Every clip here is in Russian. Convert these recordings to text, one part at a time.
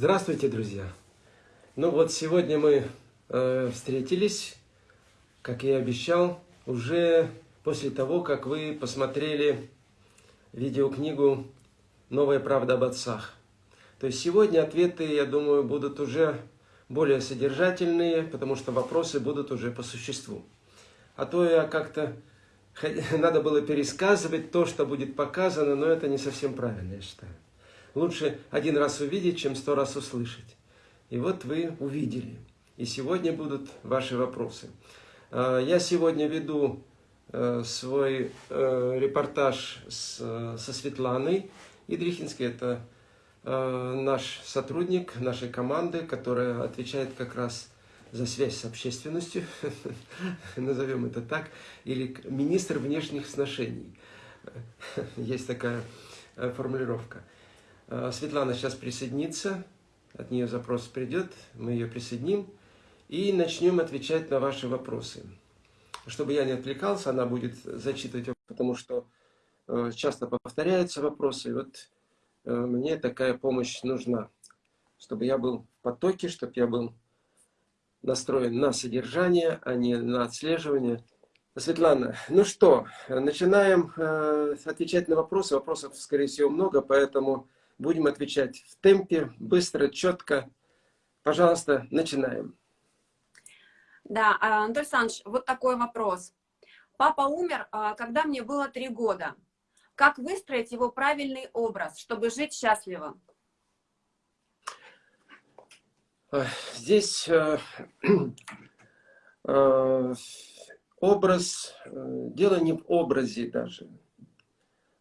Здравствуйте, друзья! Ну вот сегодня мы э, встретились, как я и обещал, уже после того, как вы посмотрели видеокнигу «Новая правда об отцах». То есть сегодня ответы, я думаю, будут уже более содержательные, потому что вопросы будут уже по существу. А то я как-то... Надо было пересказывать то, что будет показано, но это не совсем правильно, я считаю. Лучше один раз увидеть, чем сто раз услышать. И вот вы увидели. И сегодня будут ваши вопросы. А, я сегодня веду э, свой э, репортаж со Светланой Идрихинской. Это э, наш сотрудник нашей команды, которая отвечает как раз за связь с общественностью, назовем это так, или министр внешних сношений. Есть такая формулировка. Э, Светлана сейчас присоединится, от нее запрос придет, мы ее присоединим и начнем отвечать на ваши вопросы. Чтобы я не отвлекался, она будет зачитывать, потому что э, часто повторяются вопросы. И вот э, мне такая помощь нужна, чтобы я был в потоке, чтобы я был настроен на содержание, а не на отслеживание. Светлана, ну что, начинаем отвечать на вопросы. Вопросов, скорее всего, много, поэтому Будем отвечать в темпе, быстро, четко. Пожалуйста, начинаем. Да, а, Анатолий Александрович, вот такой вопрос. Папа умер, а, когда мне было три года. Как выстроить его правильный образ, чтобы жить счастливо? Здесь э, э, образ, э, дело не в образе даже,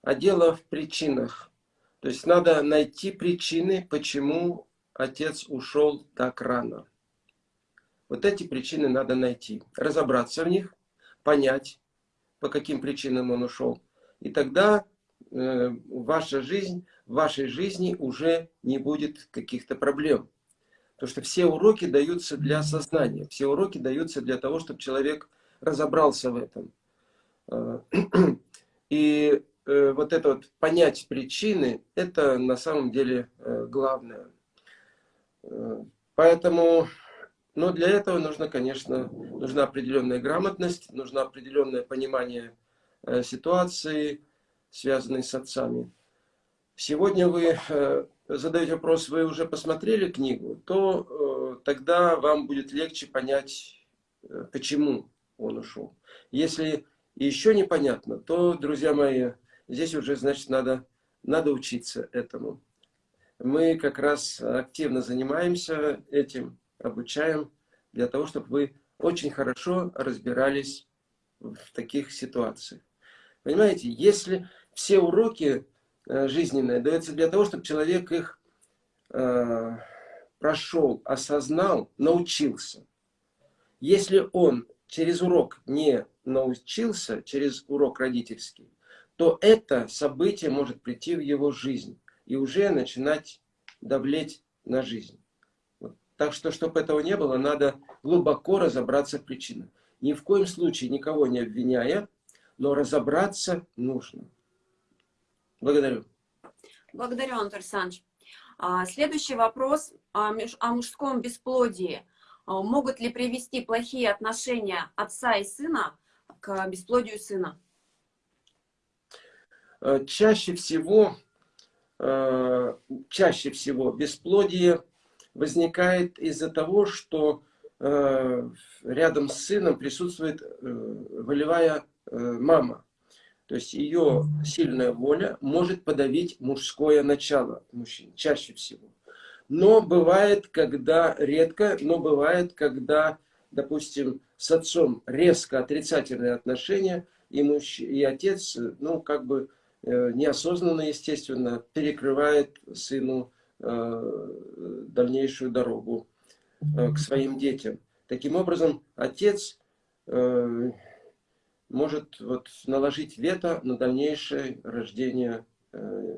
а дело в причинах. То есть надо найти причины, почему отец ушел так рано. Вот эти причины надо найти, разобраться в них, понять, по каким причинам он ушел. И тогда э, ваша жизнь, в вашей жизни уже не будет каких-то проблем. Потому что все уроки даются для сознания, все уроки даются для того, чтобы человек разобрался в этом. Э, и Э, вот это вот понять причины, это на самом деле э, главное. Э, поэтому, но для этого нужно, конечно, нужна определенная грамотность, нужно определенное понимание ситуации, связанной с отцами. Сегодня вы задаете вопрос, вы уже посмотрели книгу, то тогда вам будет легче понять, почему он ушел. Если еще непонятно, то, друзья мои, здесь уже, значит, надо, надо учиться этому. Мы как раз активно занимаемся этим, обучаем, для того, чтобы вы очень хорошо разбирались в таких ситуациях. Понимаете, если все уроки э, жизненные даются для того, чтобы человек их э, прошел, осознал, научился. Если он через урок не научился, через урок родительский, то это событие может прийти в его жизнь и уже начинать давлеть на жизнь. Вот. Так что, чтобы этого не было, надо глубоко разобраться в причинах. Ни в коем случае никого не обвиняя, но разобраться нужно. Благодарю. Благодарю, Антон Александрович. А, следующий вопрос о мужском бесплодии. А, могут ли привести плохие отношения отца и сына к бесплодию сына? Э, чаще всего, э, чаще всего бесплодие возникает из-за того, что э, рядом с сыном присутствует волевая мама. То есть ее сильная воля может подавить мужское начало мужчин, чаще всего. Но бывает, когда, редко, но бывает, когда, допустим, с отцом резко отрицательные отношения, и, муж, и отец, ну, как бы неосознанно, естественно, перекрывает сыну э, дальнейшую дорогу э, к своим детям. Таким образом, отец может вот наложить вето на дальнейшее рождение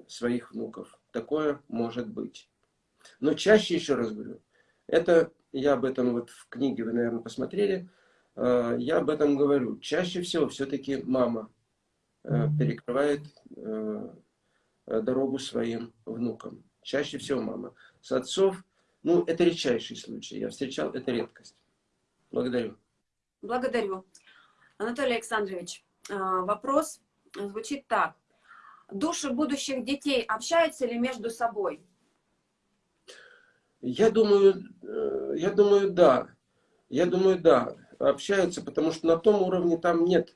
своих внуков. Такое может быть. Но чаще, еще раз говорю, это, я об этом вот в книге вы, наверное, посмотрели, я об этом говорю. Чаще всего все-таки мама Э, перекрывает э, дорогу своим внукам. Чаще всего мама. С отцов ну, это редчайший случай. Я встречал, это редкость. Благодарю. Благодарю. Анатолий Александрович, а, вопрос звучит так. Души будущих детей общаются ли между собой? Я думаю, э, я думаю, да. Я думаю, да. Общаются, потому что на том уровне там нет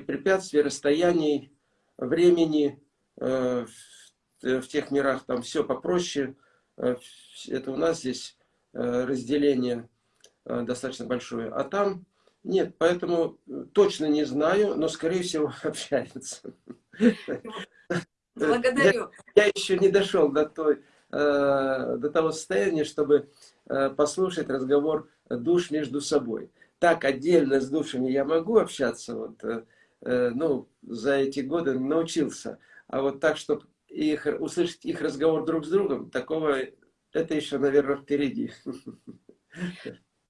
препятствий, расстояний, времени. Э, в тех мирах там все попроще. Э, это у нас здесь разделение достаточно большое. А там нет, поэтому точно не знаю, но скорее всего общаются. Благодарю. Я, я еще не дошел до, той, э, до того состояния, чтобы э, послушать разговор душ между собой. Так отдельно с душами я могу общаться, вот, э, э ну, за эти годы научился. А вот так, чтобы их, услышать их разговор друг с другом, такого, это еще, наверное, впереди.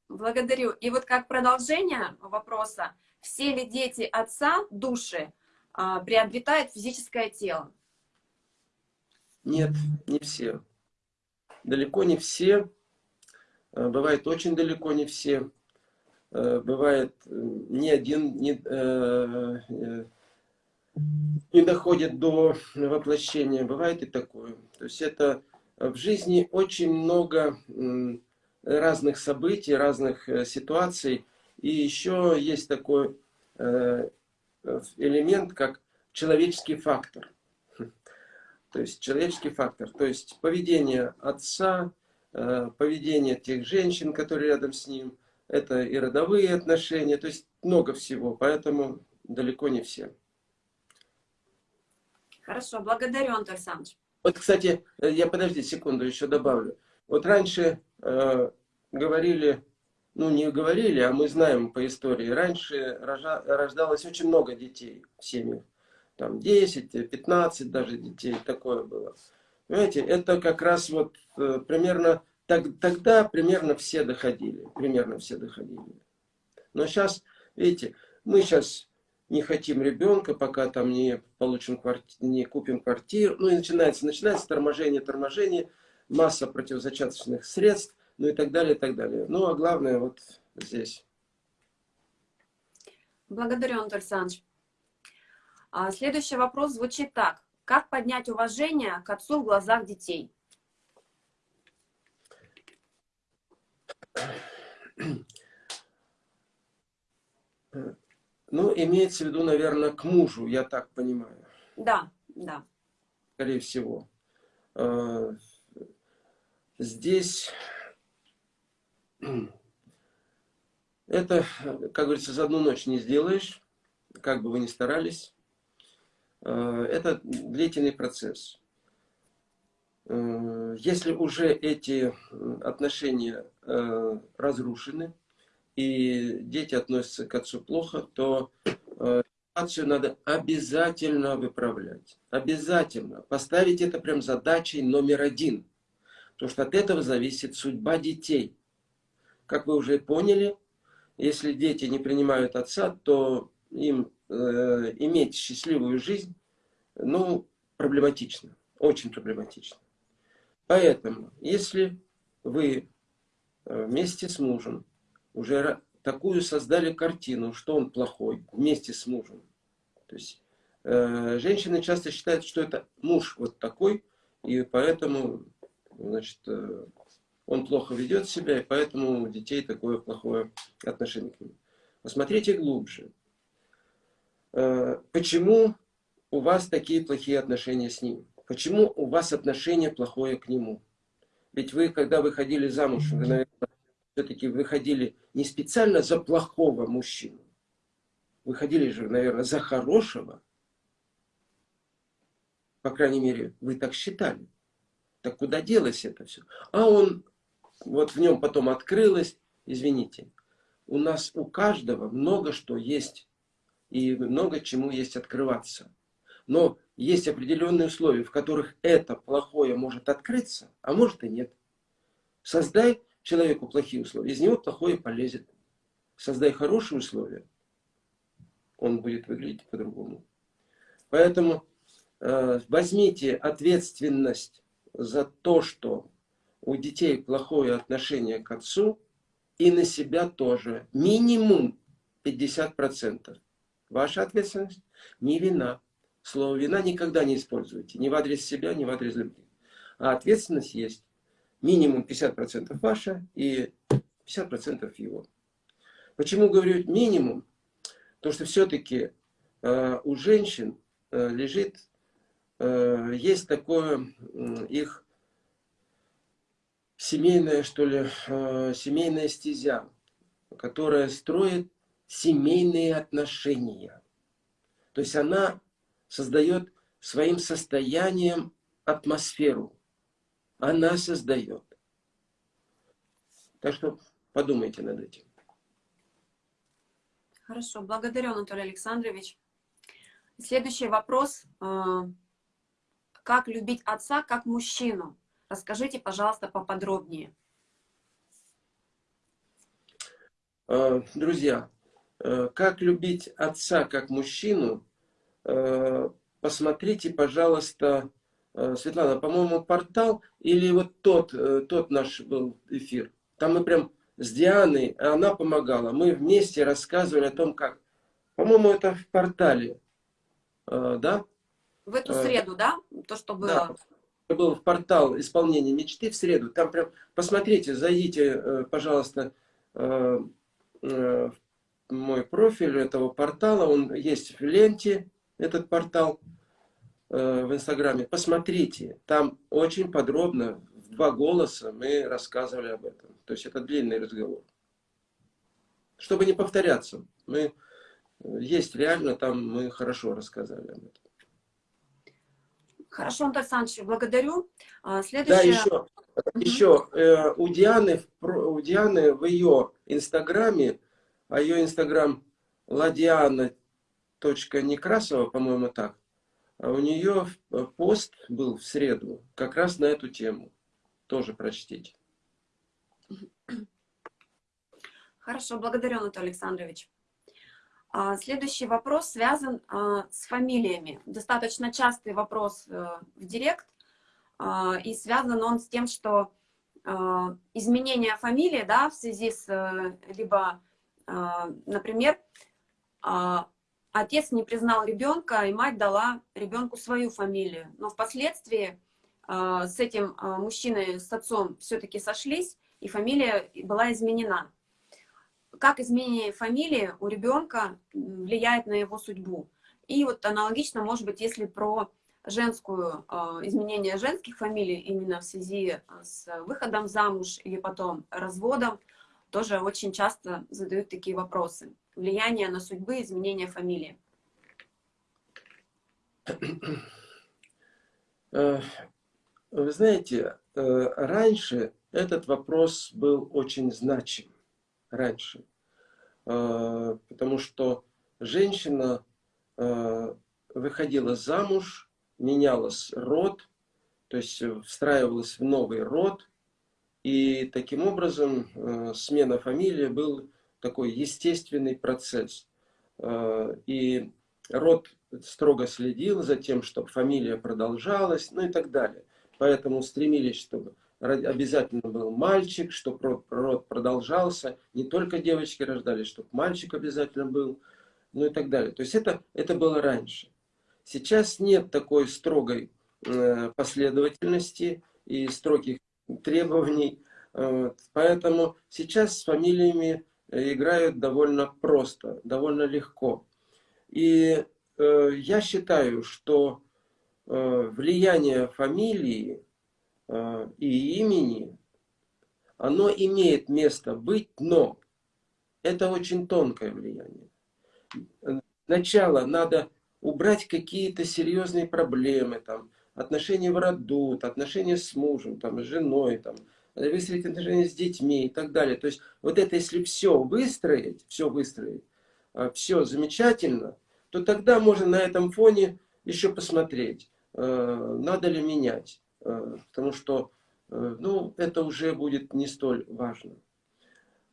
Благодарю. И вот как продолжение вопроса, все ли дети отца, души, а, приобретают физическое тело? Нет, не все. Далеко не все. Э, бывает очень далеко не все. Э, бывает э, ни один не, не доходит до воплощения. Бывает и такое. То есть это в жизни очень много разных событий, разных ситуаций. И еще есть такой элемент, как человеческий фактор. То есть человеческий фактор. То есть поведение отца, э, поведение тех женщин, которые рядом с ним. Это и родовые отношения. То есть много всего. Поэтому далеко не все. Хорошо, благодарю, Антон Александрович. Вот, кстати, э, я подожди секунду, еще добавлю. Вот раньше э, говорили, ну не говорили, а мы знаем по истории, раньше рождалось очень много детей в семьях там 10, 15 даже детей, такое было. Понимаете, это как раз вот э, примерно, так, тогда примерно все доходили, примерно все доходили. Но сейчас, видите, мы сейчас не хотим ребенка, пока там не получим квартиру, не купим квартиру. Ну и начинается, начинается торможение, торможение, масса противозачаточных средств, ну и так далее, и так далее. Ну а главное вот здесь. Благодарю, Антон Александрович. А, следующий вопрос звучит так. Как поднять уважение к отцу в глазах детей? Ну, имеется в виду, наверное, к мужу, я так понимаю. Да, да. Скорее всего. А, здесь это, как говорится, за одну ночь не сделаешь, как бы вы ни старались. Э, это длительный процесс. Э, если уже эти отношения э, разрушены, и дети относятся к отцу плохо, то ситуацию надо обязательно выправлять. Обязательно. Поставить это прям задачей номер один. Потому что от этого зависит судьба детей. Как вы уже поняли, если дети не принимают отца, то им э, иметь счастливую жизнь, ну, проблематично, очень проблематично. Поэтому, если вы э, вместе с мужем уже такую создали картину, что он плохой, вместе с мужем, то есть э, женщины часто считают, что это муж вот такой, и поэтому, значит, э, он плохо ведет себя, и поэтому у детей такое плохое отношение к нему. Посмотрите глубже. Э, почему у вас такие плохие отношения с ним? Почему у вас отношение плохое к нему? Ведь вы, когда выходили замуж, вы, наверное, все-таки выходили не специально за плохого мужчину. Выходили же, наверное, за хорошего. По крайней мере, вы так считали. Так куда делось это все? А он, вот в нем потом открылось, извините, у нас у каждого много что есть и много чему есть открываться. Но есть определенные условия, в которых это плохое может открыться, а может и нет. Создай человеку плохие условия, из него плохое полезет. Создай хорошие условия, он будет выглядеть по-другому. Поэтому э, возьмите ответственность за то, что у детей плохое отношение к отцу, и на себя тоже. Минимум 50%. Ваша ответственность не вина. Слово вина никогда не используйте. Ни в адрес себя, ни в адрес любви. А ответственность есть. Минимум 50% ваша и 50% его. Почему говорю минимум? Потому что все-таки э, у женщин э, лежит, э, есть такое э, их семейная, что ли, э, семейная стезя, которая строит семейные отношения. То есть она создает своим состоянием атмосферу. Она создает. Так что подумайте над этим. Хорошо, благодарю, Анатолий Александрович. Следующий вопрос. Э, как любить отца как мужчину? Расскажите, пожалуйста, поподробнее. Э, друзья, э, как любить отца как мужчину, посмотрите, пожалуйста, Светлана, по-моему, портал или вот тот, тот наш был эфир. Там мы прям с Дианой, она помогала. Мы вместе рассказывали о том, как. По-моему, это в портале, да? В эту среду, да? То, что было. Да. Был в портал исполнения мечты в среду. Там прям, посмотрите, зайдите, пожалуйста, Э, мой профиль этого портала, он есть в ленте, этот портал э, в Инстаграме. Посмотрите, там очень подробно, в два голоса мы рассказывали об этом. То есть это длинный разговор. Чтобы не повторяться, мы, э, есть реально, там мы хорошо рассказали об этом. Хорошо, Антон Александрович, благодарю. А, следующее... Да, еще, угу. еще э, у, Дианы, у Дианы в ее инстаграме, а ее инстаграм ladiana.некрасова, по-моему, так, а у нее пост был в среду как раз на эту тему. Тоже прочтите. Хорошо, благодарю, Анатолий Александрович. А, следующий вопрос связан а, с фамилиями. Достаточно частый вопрос э, в директ, и связан он с тем, что изменение фамилии да, в связи с э, либо, например, отец не признал ребенка, и мать дала ребенку свою фамилию. Но впоследствии с этим мужчиной, с отцом все-таки сошлись, и фамилия была изменена как изменение фамилии у ребенка влияет на его судьбу. И вот аналогично, может быть, если про женскую, а, изменение женских фамилий именно в связи с выходом замуж или потом разводом, тоже очень часто задают такие вопросы. Влияние на судьбы, изменение фамилии. Э, вы знаете, э, раньше этот вопрос был очень значим раньше. А, потому что женщина выходила замуж, менялась род, то есть встраивалась в новый род, и таким образом смена фамилии был такой естественный процесс. И род строго следил за тем, чтобы фамилия продолжалась, ну и так далее. Поэтому стремились, чтобы обязательно был мальчик, чтобы род продолжался, не только девочки рождались, чтобы мальчик обязательно был, ну и так далее. То есть это, это было раньше. Сейчас нет такой строгой э, последовательности и строгих требований, поэтому сейчас с фамилиями играют довольно просто, довольно легко. И э, я считаю, что э, влияние фамилии Э, и имени, оно имеет место быть, но это очень тонкое влияние. Сначала надо убрать какие-то серьезные проблемы, там, отношения в роду, отношения с мужем, там, с женой, там, выстроить отношения с детьми и так далее. То есть вот это если все выстроить, все выстроить, э, все замечательно, то тогда можно на этом фоне еще посмотреть, э, надо ли менять. Э, потому что э, ну, это уже будет не столь важно.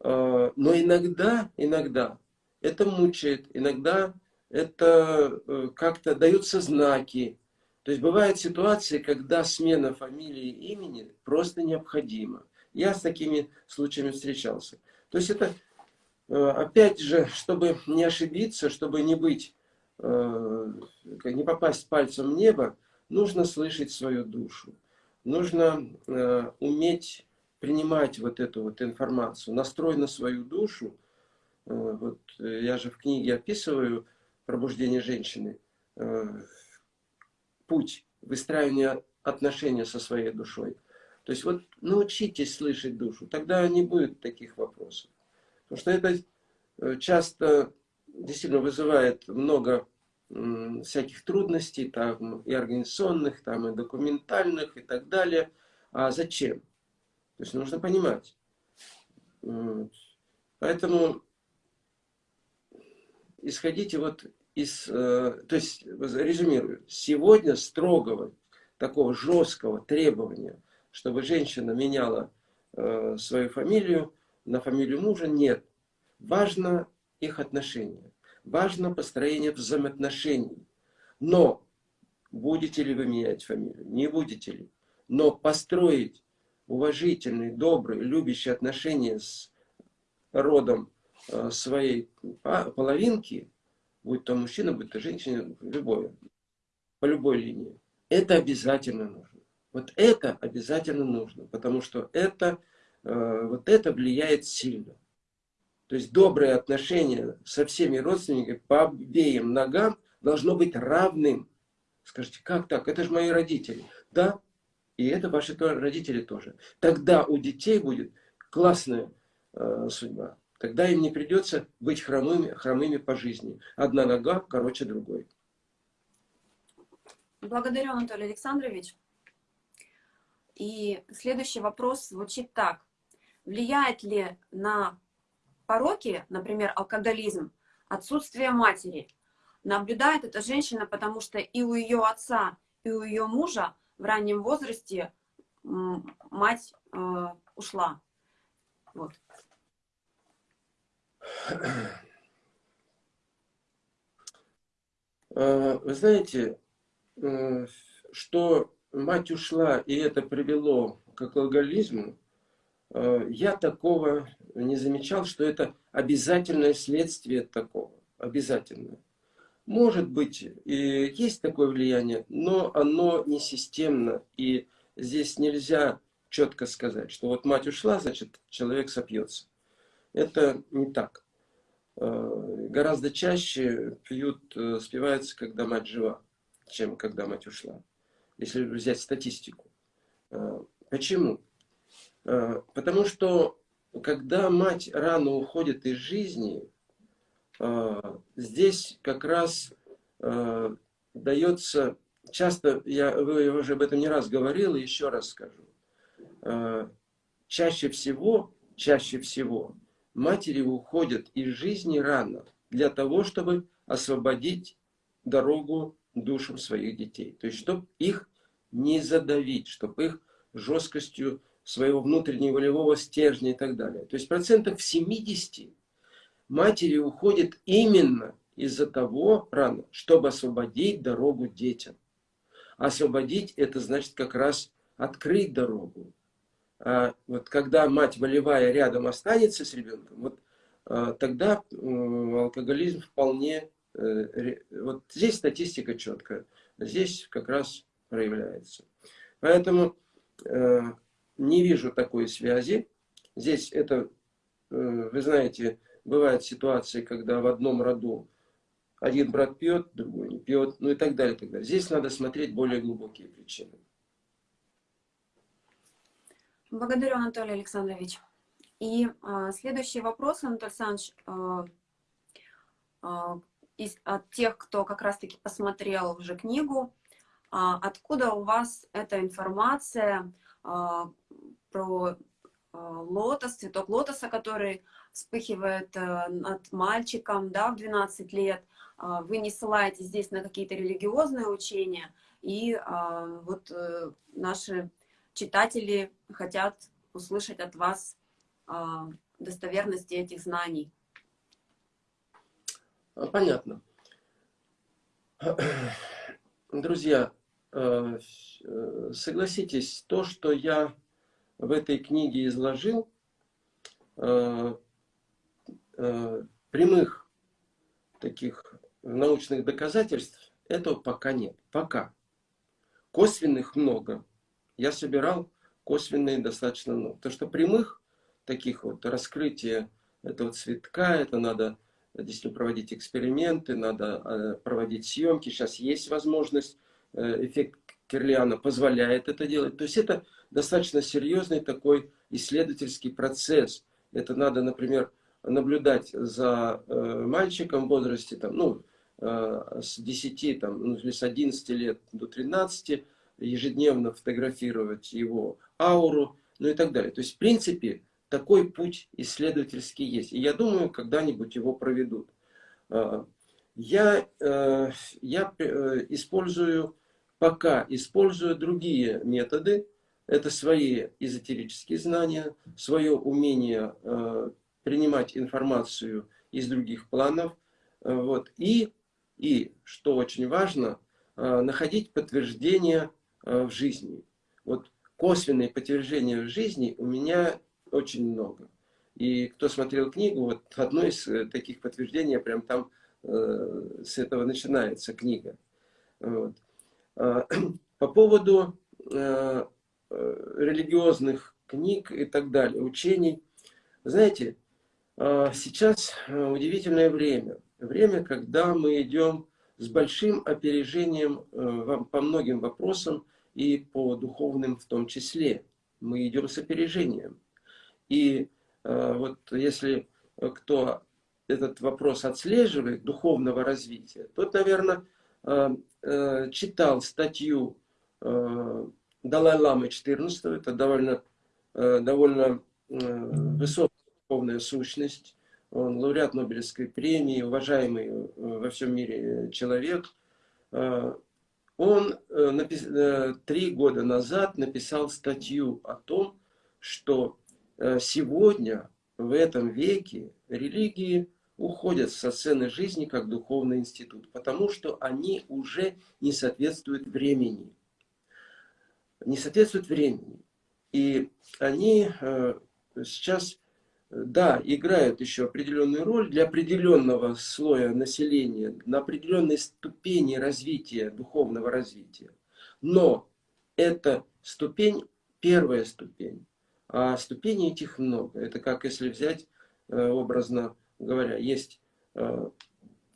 Но иногда, иногда это мучает, иногда это как-то даются знаки, То есть бывают ситуации, когда смена фамилии и имени просто необходима. Я с такими случаями встречался. То есть это, э, опять же, чтобы не ошибиться, чтобы не быть, э, не попасть пальцем в небо, нужно слышать свою душу. Нужно э, уметь принимать вот эту вот информацию, настрой на свою душу. Вот я же в книге описываю пробуждение женщины, путь выстраивания отношения со своей душой. То есть вот научитесь слышать душу, тогда не будет таких вопросов. Потому что это э, часто действительно вызывает много всяких трудностей, там и организационных, там и документальных и так далее. А зачем? То есть нужно понимать. Поэтому исходите вот из, э, то есть резюмирую, сегодня строгого, такого жесткого требования – чтобы женщина меняла э, свою фамилию на фамилию мужа, нет. Важно их отношения, важно построение взаимоотношений. Но будете ли вы менять фамилию, не будете ли, но построить уважительные, добрые, любящие отношения с родом э, своей половинки, будь то мужчина, будь то женщина, любое, по любой линии, это обязательно нужно. Вот это обязательно нужно, потому что это, э, вот это влияет сильно. То есть доброе отношение со всеми родственниками по обеим ногам должно быть равным. Скажите, как так? Это же мои родители. Да, и это ваши родители тоже. Тогда у детей будет классная э, судьба. Тогда им не придется быть хромыми, хромыми по жизни. Одна нога короче другой. Благодарю, Анатолий Александрович. И следующий вопрос звучит так. Влияет ли на пороки, например, алкоголизм, отсутствие матери? Наблюдает эта женщина, потому что и у ее отца, и у ее мужа в раннем возрасте мать э, ушла. Вот. Э, вы знаете, э, что мать ушла, и это привело к алкоголизму, э, я такого не замечал, что это обязательное следствие такого. Обязательное. Может быть, и есть такое влияние, но оно не системно. И здесь нельзя четко сказать, что вот мать ушла, значит, человек сопьется. Это не так. Э, гораздо чаще пьют, э, спиваются, когда мать жива, чем когда мать ушла если взять статистику. А, почему? Потому что когда мать рано уходит из жизни, здесь как раз дается, часто, я вы уже об этом не раз говорил, и еще раз скажу, чаще всего, чаще всего матери уходят из жизни рано для того, чтобы освободить дорогу душам своих детей. То есть, чтобы их не задавить, чтобы их жесткостью своего внутреннего волевого стержня и так далее. То есть процентов в 70 матери уходит именно из-за того рано, чтобы освободить дорогу детям. Освободить это значит как раз открыть дорогу. А вот когда мать волевая рядом останется с ребенком, вот а, тогда алкоголизм вполне, э, вот здесь статистика четкая, здесь как раз проявляется. Поэтому э, не вижу такой связи. Здесь это, э, вы знаете, бывают ситуации, когда в одном роду один брат пьет, другой не пьет, ну и так далее, так далее. Здесь надо смотреть более глубокие причины. Благодарю, Анатолий Александрович. И а, следующий вопрос, Анатолий Александрович, а, а, из, от тех, кто как раз-таки посмотрел уже книгу, а, откуда у вас эта информация а, про а, лотос, цветок лотоса, который вспыхивает э, над мальчиком да, в 12 лет. Вы не ссылаетесь здесь на какие-то религиозные учения, и вот э, наши читатели хотят услышать от вас достоверности этих знаний. Понятно. Друзья, э, э, согласитесь, то, что я в этой книге изложил, э, прямых таких научных доказательств этого пока нет. Пока. Косвенных много. Я собирал косвенные достаточно много. То, что прямых таких вот раскрытия этого цветка, это надо действительно проводить эксперименты, надо э, проводить съемки. Сейчас есть возможность, э, эффект Кирлиана позволяет это делать. То есть это достаточно серьезный такой исследовательский процесс. Это надо, например, наблюдать за э, мальчиком в возрасте там, ну, с 10 там, ну, с 11 лет до 13, ежедневно фотографировать его ауру, ну и так далее. То есть, в принципе, такой путь исследовательский есть. И я думаю, когда-нибудь его проведут. А, я, э, я э, использую, пока использую другие методы. Это свои эзотерические знания, свое умение э, принимать информацию из других планов. Вот. И, и, что очень важно, находить подтверждение в жизни. Вот косвенные подтверждения в жизни у меня очень много. И кто смотрел книгу, вот одно из э, таких подтверждений, прям там э, с этого начинается книга. Вот. А, по поводу э, э, религиозных книг и так далее, учений. Знаете, э, сейчас удивительное время. Время, когда мы идем с большим опережением э, по многим вопросам и по духовным в том числе. Мы идем с опережением. И э, вот если кто этот вопрос отслеживает, духовного развития, тот, наверное, э, э, читал статью Далай-Ламы 14, это довольно, довольно высокая духовная сущность, он лауреат Нобелевской премии, уважаемый во всем мире человек. Он три года назад написал статью о том, что Э, сегодня, в этом веке, религии уходят со сцены жизни как духовный институт, потому что они уже не соответствуют времени. Не соответствуют времени. И они э, сейчас, да, играют еще определенную роль для определенного слоя населения, на определенной ступени развития, духовного развития. Но эта ступень, первая ступень, а ступеней этих много. Это как если взять, э, образно говоря, есть э,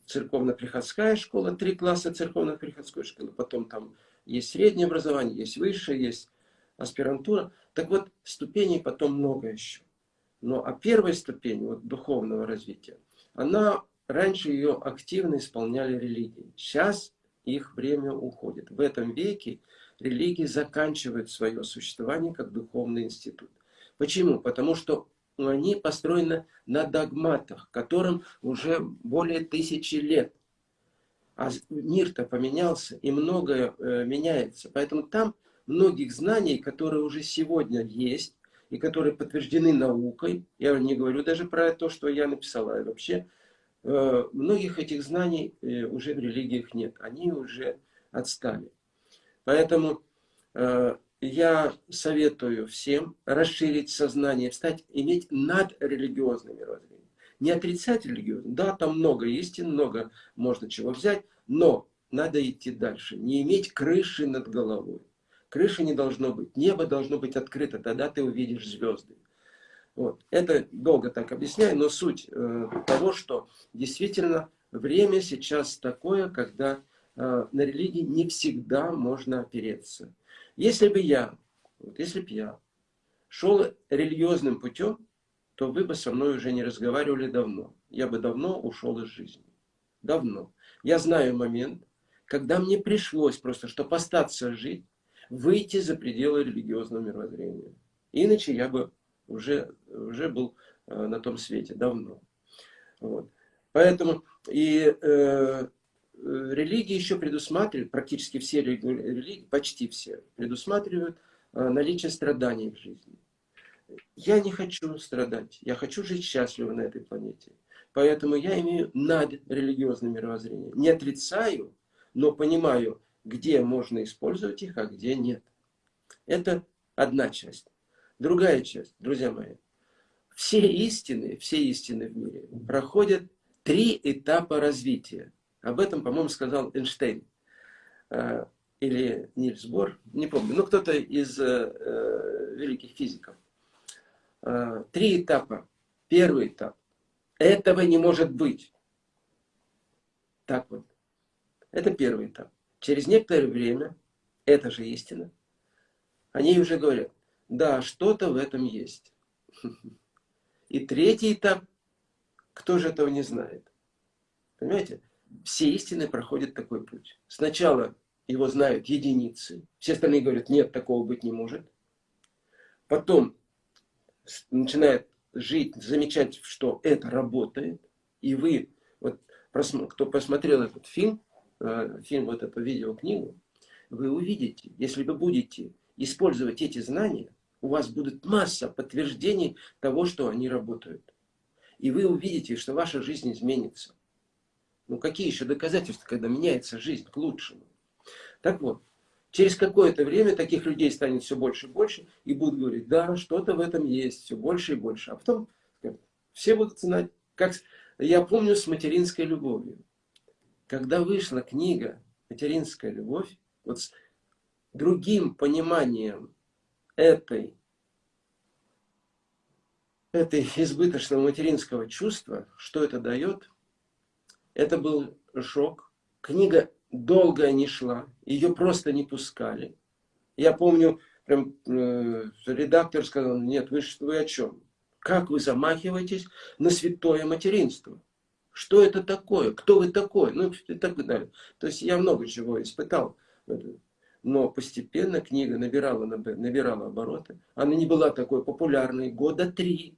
церковно-приходская школа, три класса церковно-приходской школы, потом там есть среднее образование, есть высшее, есть аспирантура. Так вот, ступеней потом много еще. Но а первая ступень вот, духовного развития, она раньше ее активно исполняли религии. Сейчас их время уходит. В этом веке религии заканчивают свое существование как духовный институт. Почему? Потому что они построены на догматах, которым уже более тысячи лет. А мир-то поменялся, и многое э, меняется. Поэтому там многих знаний, которые уже сегодня есть, и которые подтверждены наукой, я не говорю даже про то, что я написала, вообще э, многих этих знаний э, уже в религиях нет, они уже отстали. Поэтому э, я советую всем расширить сознание, стать, иметь надрелигиозное мировоззрение. Не отрицать религиозное. Да, там много истин, много можно чего взять, но надо идти дальше. Не иметь крыши над головой. Крыши не должно быть. Небо должно быть открыто, тогда ты увидишь звезды. Вот. Это долго так объясняю, но суть э, того, что действительно время сейчас такое, когда э, на религии не всегда можно опереться. Если бы я, вот если бы я шел религиозным путем, то вы бы со мной уже не разговаривали давно. Я бы давно ушел из жизни. Давно. Я знаю момент, когда мне пришлось просто, чтобы остаться жить, выйти за пределы религиозного мировоззрения. Иначе я бы уже, уже был э, на том свете давно. Вот. Поэтому и э, Э, религии еще предусматривают, практически все религии, почти все, предусматривают э, наличие страданий в жизни. Я не хочу страдать, я хочу жить счастливо на этой планете. Поэтому я имею над религиозным мировоззрением. Не отрицаю, но понимаю где можно использовать их, а где нет. Это одна часть. Другая часть, друзья мои. Все истины, все истины в мире проходят три этапа развития. Об этом, по-моему, сказал Эйнштейн. Э, или Нильс Бор, не помню. Ну, кто-то из э, э, великих физиков. Три этапа. Первый этап. Этого не может быть. Так вот. Это первый этап. Через некоторое время, это же истина, они уже говорят, да, что-то в этом есть. И третий этап, кто же этого не знает? Понимаете? Все истины проходят такой путь. Сначала его знают единицы, все остальные говорят, нет, такого быть не может. Потом начинает жить, замечать, что это работает, и вы, вот, кто посмотрел этот фильм, э, фильм, вот эту видеокнигу, вы увидите, если вы будете использовать эти знания, у вас будет масса подтверждений того, что они работают. И вы увидите, что ваша жизнь изменится. Ну какие еще доказательства, когда меняется жизнь к лучшему? Так вот, через какое-то время таких людей станет все больше и больше, и будут говорить, да, что-то в этом есть, все больше и больше. А потом все будут знать, как я помню с материнской любовью. Когда вышла книга «Материнская любовь», вот с другим пониманием этой, этой избыточного материнского чувства, что это дает, это был шок. Книга долго не шла, ее просто не пускали. Я помню, прям э, редактор сказал, нет, вы, вы о чем? Как вы замахиваетесь на святое материнство? Что это такое? Кто вы такой? Ну и так далее. То есть я много чего испытал. Но постепенно книга набирала, набирала обороты. Она не была такой популярной года три.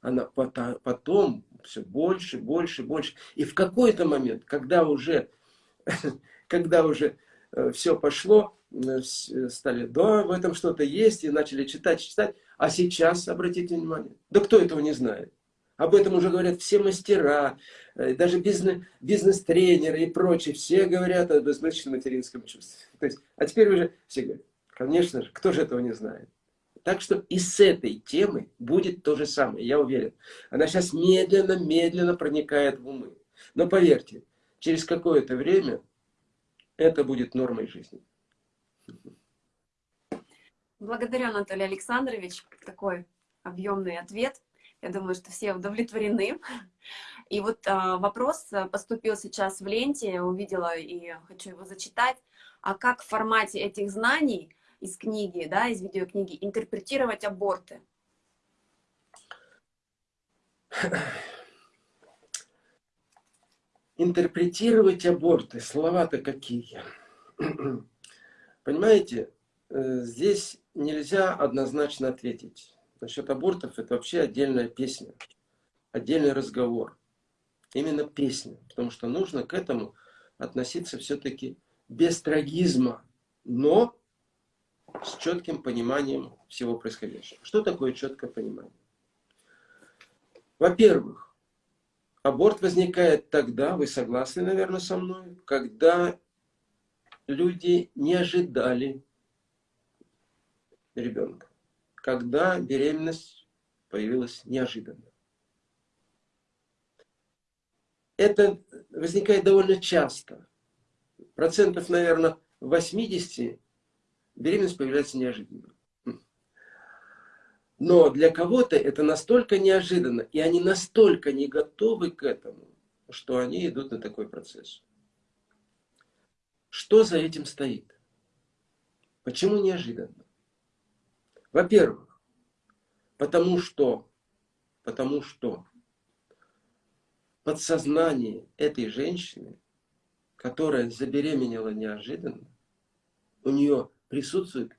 Она потом все больше, больше, больше. И в какой-то момент, когда уже, когда уже э, все пошло, э, стали, да, в этом что-то есть, и начали читать, читать. А сейчас, обратите внимание, да кто этого не знает? Об этом уже говорят все мастера, э, даже бизнес-тренеры и прочие. Все говорят о безмышленном материнском чувстве. То есть, а теперь уже все говорят, конечно же, кто же этого не знает? Так что и с этой темы будет то же самое, я уверен. Она сейчас медленно-медленно проникает в умы. Но поверьте, через какое-то время это будет нормой жизни. Благодарю, Анатолий Александрович. Такой объемный ответ. Я думаю, что все удовлетворены. И вот а, вопрос поступил сейчас в ленте, увидела и хочу его зачитать. А как в формате этих знаний из книги, да, из видеокниги, интерпретировать аборты? Интерпретировать аборты, слова-то какие. Понимаете, э, здесь нельзя однозначно ответить. Насчет абортов это вообще отдельная песня, отдельный разговор. Именно песня, потому что нужно к этому относиться все-таки без трагизма, но с четким пониманием всего происходящего. Что такое четкое понимание? Во-первых, аборт возникает тогда, вы согласны, наверное, со мной, когда люди не ожидали ребенка, когда беременность появилась неожиданно. Это возникает довольно часто. Процентов, наверное, 80 беременность появляется неожиданно. Но для кого-то это настолько неожиданно, и они настолько не готовы к этому, что они идут на такой процесс. Что за этим стоит? Почему неожиданно? Во-первых, потому что, потому что подсознание этой женщины, которая забеременела неожиданно, у нее присутствует